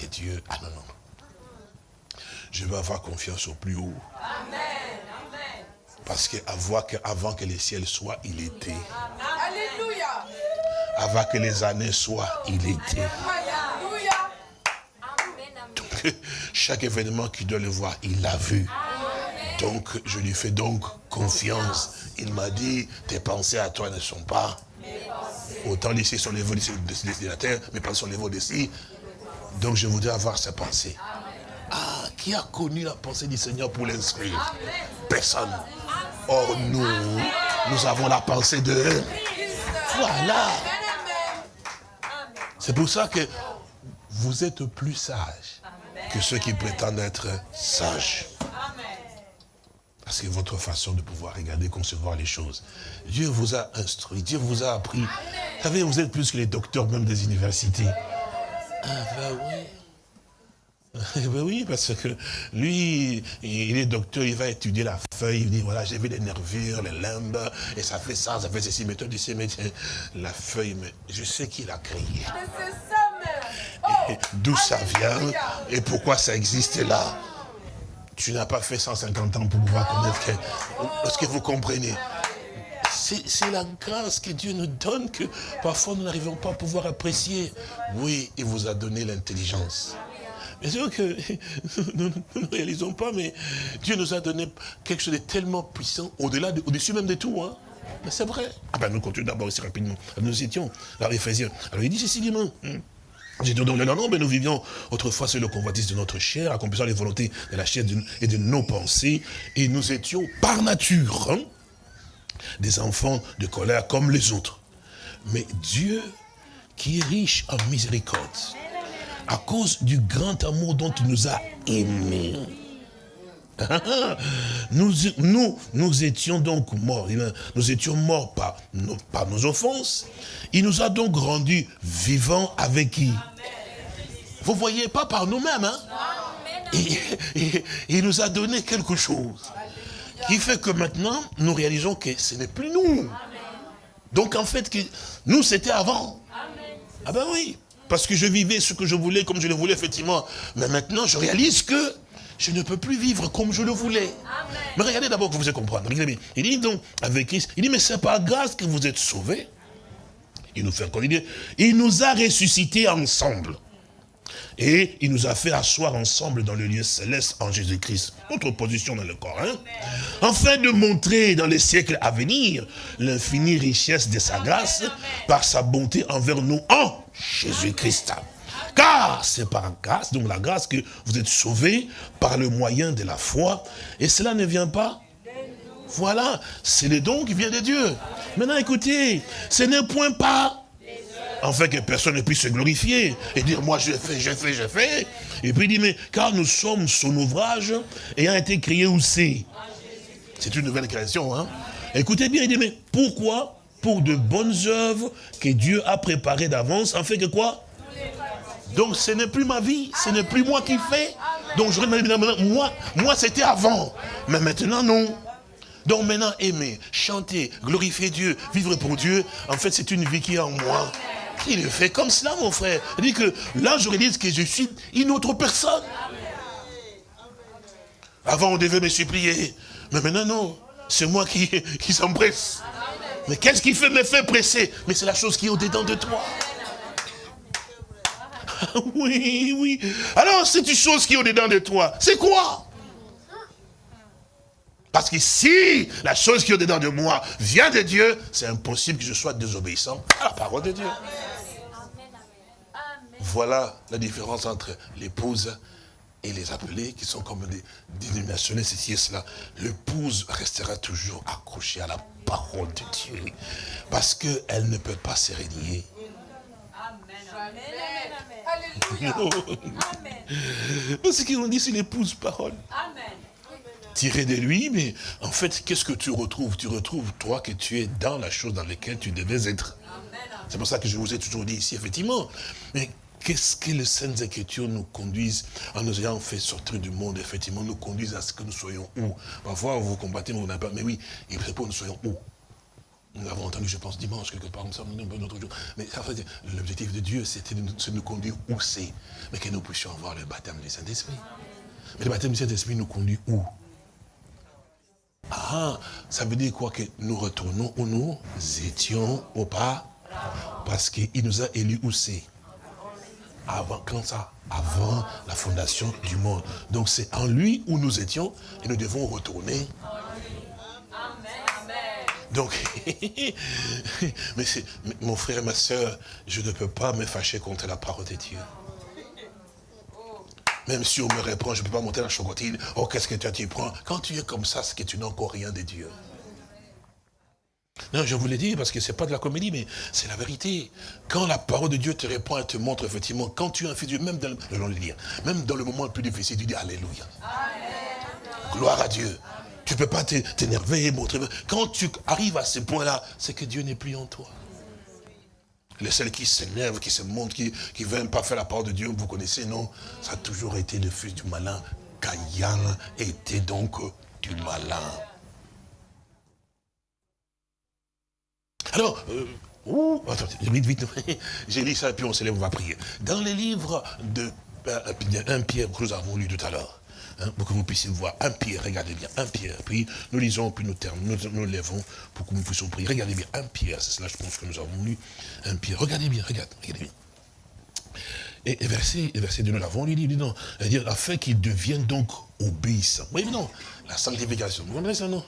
des dieux, ah non, non. Je veux avoir confiance au plus haut. Parce qu'avant que, avant que les ciels soient, il était. Alléluia. Avant que les années soient, il était. Donc, <laughs> chaque événement qui doit le voir, il l'a vu. Donc, je lui fais donc confiance. Il m'a dit, tes pensées à toi ne sont pas. Autant laisser sur les vols de la terre, mais pas sur les vols d'ici. Donc, je voudrais avoir sa pensée. Ah, qui a connu la pensée du Seigneur pour l'inscrire Personne. Or, nous, nous avons la pensée de... Voilà. C'est pour ça que vous êtes plus sages que ceux qui prétendent être sages. Parce que votre façon de pouvoir regarder, concevoir les choses. Dieu vous a instruit, Dieu vous a appris. Vous savez, vous êtes plus que les docteurs même des universités. Ah ben oui. Ben oui, parce que lui, il est docteur, il va étudier la feuille, il dit, voilà, j'ai vu les nervures, les limbes, et ça fait ça, ça fait ceci, mais toi, tu sais, mais la feuille, mais je sais qu'il a créé. D'où ça vient, et pourquoi ça existe là. Tu n'as pas fait 150 ans pour pouvoir connaître Est-ce que vous comprenez? C'est la grâce que Dieu nous donne que parfois nous n'arrivons pas à pouvoir apprécier. Oui, il vous a donné l'intelligence. Bien sûr que <laughs> nous, ne réalisons pas, mais Dieu nous a donné quelque chose de tellement puissant, au-delà, au-dessus même de tout. Hein. Mais c'est vrai. Ah ben nous continuons d'abord ici rapidement. Nous étions, alors Éphésiens. Alors il dit ceci, dit. J'ai dit, non, non, non, mais nous vivions autrefois sur le convoitise de notre chair, accomplissant les volontés de la chair et de nos pensées, et nous étions par nature hein, des enfants de colère comme les autres. Mais Dieu, qui est riche en miséricorde, à cause du grand amour dont il nous a aimés, <laughs> nous, nous, nous étions donc morts. Nous étions morts par nos, par nos offenses. Il nous a donc rendus vivants avec qui? Vous voyez, pas par nous-mêmes. Hein? Il nous a donné quelque chose qui fait que maintenant, nous réalisons que ce n'est plus nous. Donc en fait, nous, c'était avant. Ah ben oui, parce que je vivais ce que je voulais, comme je le voulais, effectivement. Mais maintenant, je réalise que je ne peux plus vivre comme je le voulais. Mais regardez d'abord que vous allez comprendre. Il dit donc, avec Christ, il dit, mais c'est par grâce que vous êtes sauvés. il nous fait encore dire, il nous a ressuscités ensemble. Et il nous a fait asseoir ensemble dans le lieu céleste en Jésus-Christ. Notre position dans le corps. Hein? Afin de montrer dans les siècles à venir l'infinie richesse de sa grâce par sa bonté envers nous en Jésus-Christ. Car c'est par grâce, donc la grâce que vous êtes sauvés par le moyen de la foi. Et cela ne vient pas voilà, c'est le don qui vient de Dieu. Maintenant, écoutez, ce n'est point pas fait que personne ne puisse se glorifier et dire, moi j'ai fait, j'ai fait, j'ai fait. Et puis il dit, mais car nous sommes son ouvrage ayant été créé c'est? C'est une nouvelle création. Hein? Écoutez bien, il dit, mais pourquoi? Pour de bonnes œuvres que Dieu a préparées d'avance, en fait que quoi? Donc ce n'est plus ma vie, ce n'est plus moi qui fais. Donc je moi, moi c'était avant. Mais maintenant non. Donc maintenant, aimer, chanter, glorifier Dieu, vivre pour Dieu, en fait, c'est une vie qui est en moi. Il le fait comme cela, mon frère? Il dit que là, je réalise que je suis une autre personne. Avant, on devait me supplier. Mais maintenant, non. C'est moi qui, <laughs> qui s'empresse. Mais qu'est-ce qui fait me faire presser? Mais c'est la chose qui est au-dedans de toi. Oui, oui. Alors, c'est une chose qui est au-dedans de toi. C'est quoi? Parce que si la chose qui est dedans de moi vient de Dieu, c'est impossible que je sois désobéissant à la parole de Dieu. Voilà la différence entre l'épouse et les appelés qui sont comme des dénominations, ceci et cela. L'épouse restera toujours accrochée à la parole de Dieu. Parce qu'elle ne peut pas se régner. Amen. Parce qu'on dit c'est l'épouse parole. Amen tiré de lui, mais en fait, qu'est-ce que tu retrouves? Tu retrouves, toi, que tu es dans la chose dans laquelle tu devais être. C'est pour ça que je vous ai toujours dit ici, effectivement. Mais qu'est-ce que les Saintes Écritures nous conduisent, en nous ayant fait sortir du monde, effectivement, nous conduisent à ce que nous soyons où? Parfois, vous combattez, mais on n'a pas. Mais oui, il faut que nous soyons où? Nous l'avons entendu, je pense, dimanche, quelque part, nous un autre jour. Mais l'objectif de Dieu, c'était de nous conduire où c'est. Mais que nous puissions avoir le baptême du Saint-Esprit. Mais le baptême du Saint-Esprit nous conduit où? Ah, ça veut dire quoi? Que nous retournons où nous étions au pas? Parce qu'il nous a élus où c'est Avant, quand ça? Avant la fondation du monde. Donc c'est en lui où nous étions et nous devons retourner. Donc, <laughs> mais mon frère et ma soeur, je ne peux pas me fâcher contre la parole de Dieu. Même si on me reprend, je ne peux pas monter la chocotine. Oh, qu'est-ce que tu prends? Quand tu es comme ça, c'est que tu n'as encore rien de Dieu. Non, je vous l'ai dit parce que ce n'est pas de la comédie, mais c'est la vérité. Quand la parole de Dieu te répond et te montre effectivement, quand tu es un fils de Dieu, même dans le, même dans le moment le plus difficile, tu dis Alléluia. Gloire à Dieu. Tu ne peux pas t'énerver montrer. Quand tu arrives à ce point-là, c'est que Dieu n'est plus en toi. Les celles qui s'énervent, qui se montrent, qui ne veulent pas faire la parole de Dieu, vous connaissez, non? Ça a toujours été le fils du malin. Caïn était donc du malin. Alors, euh, attendez, vite, vite, <laughs> j'ai lu ça et puis on se lève, on va prier. Dans les livres de euh, 1 Pierre que nous avons lu tout à l'heure, Hein, pour que vous puissiez voir. Un Pierre, regardez bien, un Pierre. Puis nous lisons, puis nous terminons, nous, nous lèvons pour que nous puissions prier. Regardez bien, un Pierre, c'est cela je pense que nous avons lu. Un Pierre, regardez bien, regardez, regardez bien. Et, verset, et verset 2, nous l'avons il dit non, dire afin qu'il devienne donc obéissant. Oui, non, la sanctification, vous comprenez ça, non?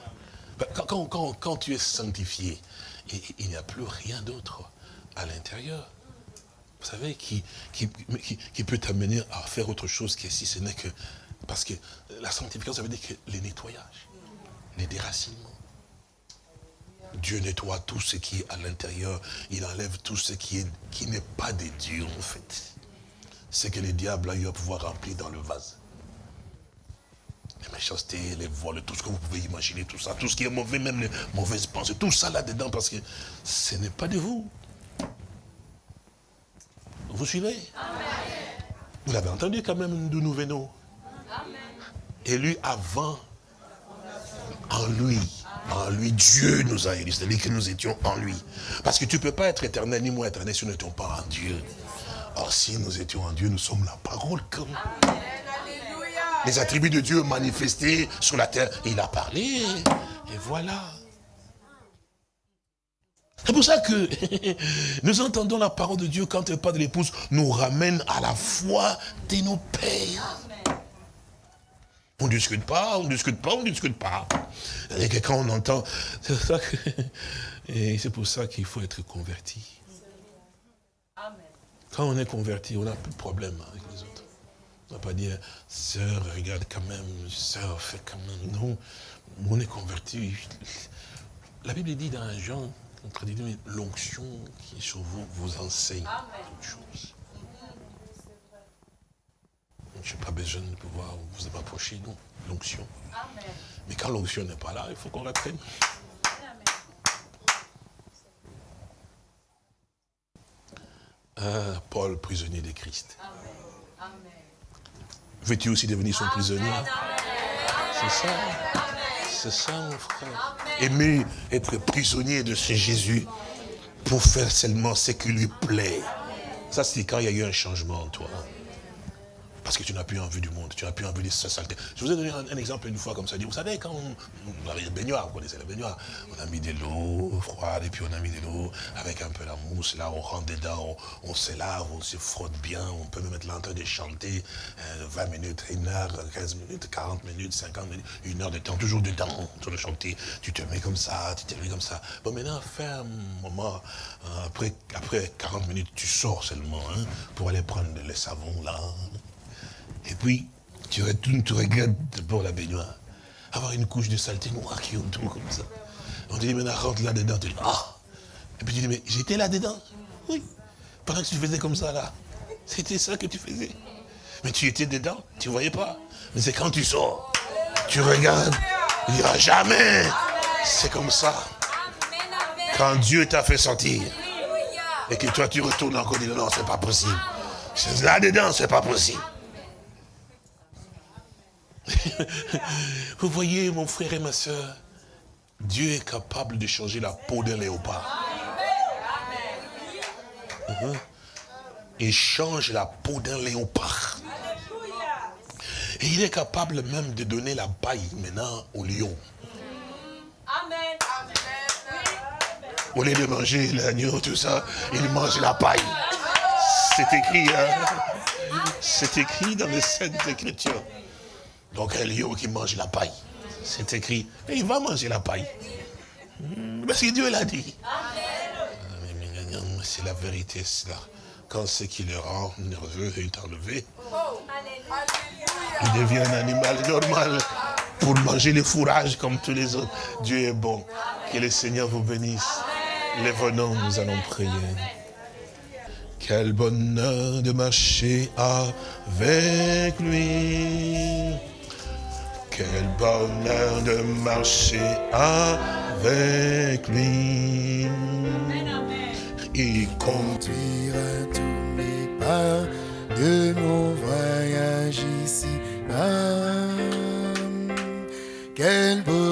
Quand, quand, quand, tu es sanctifié, il n'y a plus rien d'autre à l'intérieur vous savez, qui, qui, qui, qui peut t'amener à faire autre chose que si ce n'est que parce que la sanctification, ça veut dire que les nettoyages, les déracinements. Dieu nettoie tout ce qui est à l'intérieur. Il enlève tout ce qui est qui n'est pas de Dieu, en fait. C'est que les diables a eu à pouvoir remplir dans le vase. Les méchancetés, les vols, tout ce que vous pouvez imaginer, tout ça, tout ce qui est mauvais, même les mauvaises pensées, tout ça là-dedans, parce que ce n'est pas de vous. Vous suivez? Vous l'avez entendu quand même d'où nous venons élu avant. En lui. En lui, Dieu nous a élus. C'est-à-dire que nous étions en lui. Parce que tu ne peux pas être éternel, ni moi éternel, si nous n'étions pas en Dieu. Or, si nous étions en Dieu, nous sommes la parole comme. Les attributs de Dieu manifestés sur la terre. Il a parlé. Et voilà. C'est pour ça que <laughs> nous entendons la parole de Dieu quand le pas de l'épouse nous ramène à la foi de nos pères. On ne discute pas, on ne discute pas, on ne discute pas. Et que quand on entend, c'est ça que, <laughs> et c'est pour ça qu'il faut être converti. Quand on est converti, on n'a plus de problème avec les autres. On ne va pas dire, sœur, regarde quand même, sœur, fais quand même. Non, on est converti. La Bible dit dans Jean, l'onction qui est sur vous vous enseigne toutes choses. Je n'ai pas besoin de pouvoir vous approcher, non, l'onction. Mais quand l'onction n'est pas là, il faut qu'on reprenne. Ah, Paul, prisonnier de Christ. Veux-tu aussi devenir son prisonnier? C'est ça. C'est ça, mon frère. Aimer être prisonnier de ce Jésus pour faire seulement ce qui lui plaît. Ça, c'est quand il y a eu un changement en toi. Parce que tu n'as plus envie du monde, tu n'as plus envie de sa saleté. Je vous ai donné un, exemple une fois comme ça. Vous savez, quand on, avait le baignoire, vous connaissez la baignoire, on a mis de l'eau froide et puis on a mis de l'eau avec un peu la mousse. Là, on rentre dedans, on, se lave, on se frotte bien. On peut même être là en train de chanter 20 euh, minutes, 1 heure, 15 minutes, 40 minutes, 50 minutes, une heure de temps, toujours dedans, sur le chanter. Tu te mets comme ça, tu te mets comme ça. Bon, maintenant, fais un moment, euh, après, après 40 minutes, tu sors seulement hein, pour aller prendre le savon là, et puis, tu retournes, tu regardes d'abord la baignoire. Avoir une couche de saleté noire qui autour comme ça. On te dit, maintenant rentre là-dedans. Tu dis, ah Et puis tu dis, mais j'étais là-dedans Oui. Pendant que tu faisais comme ça là. C'était ça que tu faisais. Mais tu étais dedans, tu ne voyais pas. Mais c'est quand tu sors, tu regardes, il n'y a jamais. C'est comme ça. Quand Dieu t'a fait sortir, et que toi tu retournes encore, dis non, c'est pas possible. Là-dedans, c'est pas possible. <laughs> Vous voyez, mon frère et ma soeur, Dieu est capable de changer la peau d'un léopard. Uh-huh. Il change la peau d'un léopard. Et il est capable même de donner la paille maintenant au lion. Amen. Au lieu de manger l'agneau, tout ça, il mange la paille. C'est écrit, hein? C'est écrit dans les Saintes Écritures. Donc un lion qui mange la paille. C'est écrit. Et il va manger la paille. Parce que Dieu l'a dit. C'est la vérité, cela. Quand ce qui le rend nerveux est enlevé, il devient un animal normal pour manger les fourrages comme tous les autres. Dieu est bon. Que le Seigneur vous bénisse. Les venons, nous allons prier. Quel bonheur de marcher avec lui. Quel bonheur de marcher avec lui. Il conduira tous mes pas de mon voyage ici-bas. Quel bonheur